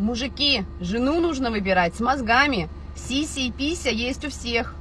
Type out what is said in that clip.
Мужики, жену нужно выбирать с мозгами. Сися и пися есть у всех.